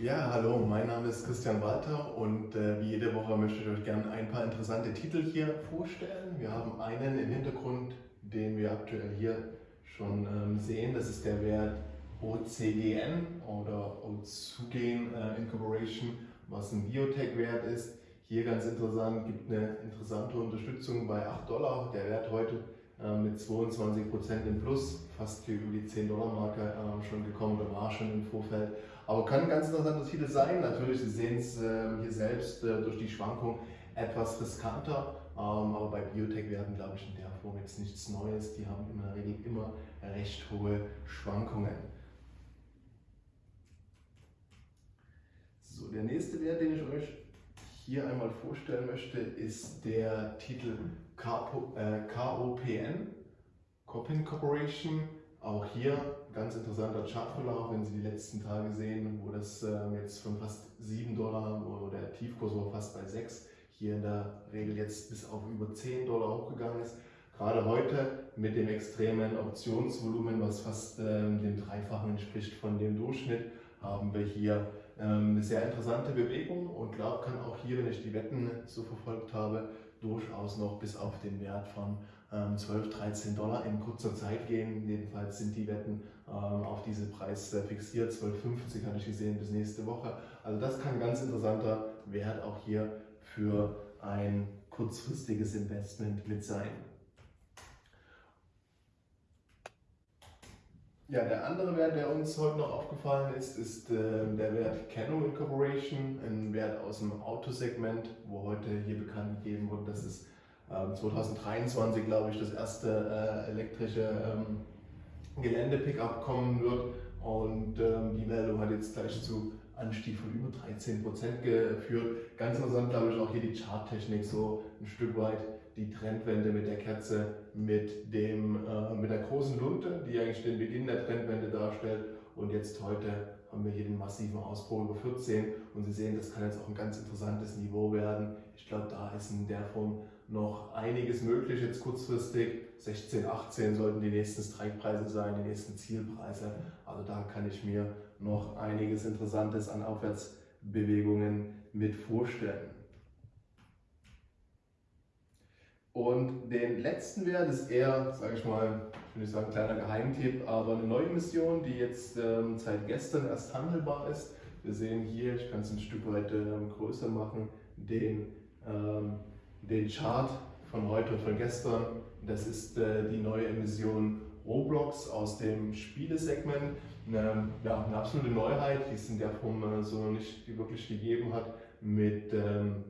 Ja, hallo, mein Name ist Christian Walter und äh, wie jede Woche möchte ich euch gerne ein paar interessante Titel hier vorstellen. Wir haben einen im Hintergrund, den wir aktuell hier schon ähm, sehen. Das ist der Wert OCGN oder Ozugen äh, Incorporation, was ein Biotech-Wert ist. Hier ganz interessant, gibt eine interessante Unterstützung bei 8 Dollar. Der Wert heute äh, mit 22 Prozent im Plus, fast hier über die 10 Dollar Marke äh, schon gekommen oder war schon im Vorfeld. Aber kann ein ganz interessanter Titel sein. Natürlich, Sie sehen es äh, hier selbst durch die Schwankung etwas riskanter. Ähm, aber bei Biotech werden, glaube ich, in der Form jetzt nichts Neues. Die haben in der Regel immer recht hohe Schwankungen. So, der nächste Wert, den ich euch hier einmal vorstellen möchte, ist der Titel KOPN, Copin Corporation. Auch hier ganz interessanter Chartverlauf, wenn Sie die letzten Tage sehen, wo das ähm, jetzt von fast 7 Dollar, wo der Tiefkurs war fast bei 6, hier in der Regel jetzt bis auf über 10 Dollar hochgegangen ist. Gerade heute mit dem extremen Optionsvolumen, was fast ähm, dem Dreifachen entspricht von dem Durchschnitt, haben wir hier eine sehr interessante Bewegung und glaube, kann auch hier, wenn ich die Wetten so verfolgt habe, durchaus noch bis auf den Wert von 12, ähm, 13 Dollar in kurzer Zeit gehen. Jedenfalls sind die Wetten ähm, auf diese Preis fixiert. 12,50 hatte ich gesehen bis nächste Woche. Also das kann ein ganz interessanter Wert auch hier für ein kurzfristiges Investment mit sein. Ja, der andere Wert, der uns heute noch aufgefallen ist, ist äh, der Wert Canon Incorporation, ein Wert aus dem Autosegment, wo heute hier bekannt gegeben wurde, dass es äh, 2023, glaube ich, das erste äh, elektrische ähm, Gelände-Pickup kommen wird. Und ähm, die Meldung hat jetzt gleich zu Anstieg von über 13 Prozent geführt. Ganz interessant, glaube ich, auch hier die Charttechnik so ein Stück weit die Trendwende mit der Kerze, mit, dem, äh, mit der großen Lunte, die eigentlich den Beginn der Trendwende darstellt. Und jetzt heute haben wir hier den massiven Ausbruch über 14 und Sie sehen, das kann jetzt auch ein ganz interessantes Niveau werden. Ich glaube, da ist in der Form noch einiges möglich jetzt kurzfristig. 16, 18 sollten die nächsten Strikepreise sein, die nächsten Zielpreise. Also da kann ich mir noch einiges Interessantes an Aufwärtsbewegungen mit vorstellen. Und den letzten Wert ist eher, sage ich mal, ich will nicht sagen kleiner Geheimtipp, aber eine neue Mission, die jetzt ähm, seit gestern erst handelbar ist. Wir sehen hier, ich kann es ein Stück weit ähm, größer machen, den, ähm, den Chart von heute und von gestern. Das ist äh, die neue Emission Roblox aus dem Spielesegment. Eine, ja, eine absolute Neuheit, die es in der Form äh, so noch nicht wirklich gegeben hat, mit ähm,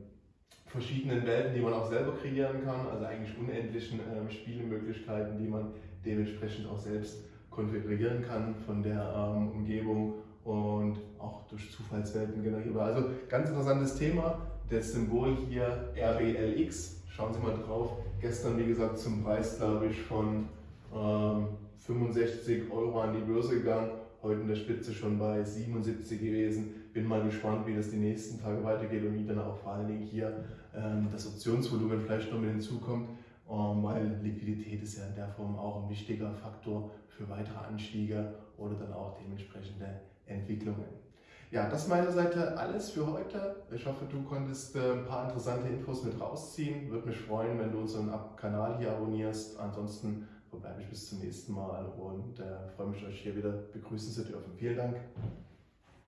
verschiedenen Welten, die man auch selber kreieren kann, also eigentlich unendlichen äh, Spielemöglichkeiten, die man dementsprechend auch selbst konfigurieren kann von der ähm, Umgebung und auch durch Zufallswelten generierbar. Also ganz interessantes Thema. Das Symbol hier RBLX, schauen Sie mal drauf. Gestern, wie gesagt, zum Preis, glaube ich, von ähm, 65 Euro an die Börse gegangen heute in der Spitze schon bei 77 gewesen. Bin mal gespannt, wie das die nächsten Tage weitergeht und wie dann auch vor allen Dingen hier ähm, das Optionsvolumen vielleicht noch mit hinzukommt, ähm, weil Liquidität ist ja in der Form auch ein wichtiger Faktor für weitere Anstiege oder dann auch dementsprechende Entwicklungen. Ja, das ist meiner Seite alles für heute. Ich hoffe, du konntest äh, ein paar interessante Infos mit rausziehen. Würde mich freuen, wenn du unseren Kanal hier abonnierst. Ansonsten verbleibe ich bis zum nächsten Mal und äh, freue mich, euch hier wieder begrüßen zu dürfen. Vielen Dank.